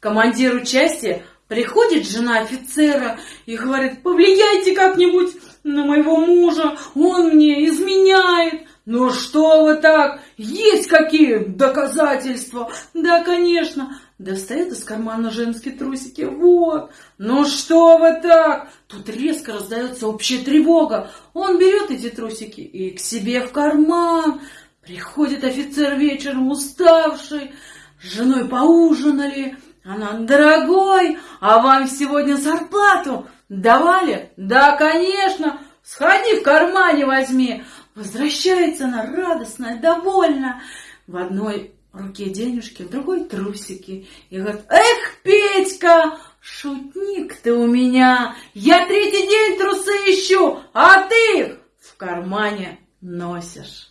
командиру части приходит жена офицера и говорит, повлияйте как-нибудь на моего мужа, он мне изменяет. Ну что вы так? Есть какие доказательства? Да, конечно. Достает из кармана женские трусики. Вот. Ну что вы так? Тут резко раздается общая тревога. Он берет эти трусики и к себе в карман. Приходит офицер вечером уставший. С женой поужинали. Она, дорогой, а вам сегодня зарплату давали? Да, конечно. Сходи в кармане возьми. Возвращается она радостная, довольна. В одной руке денежки, в другой трусики. И говорит, эх, Петька, шутник ты у меня. Я третий день трусы ищу, а ты их в кармане носишь.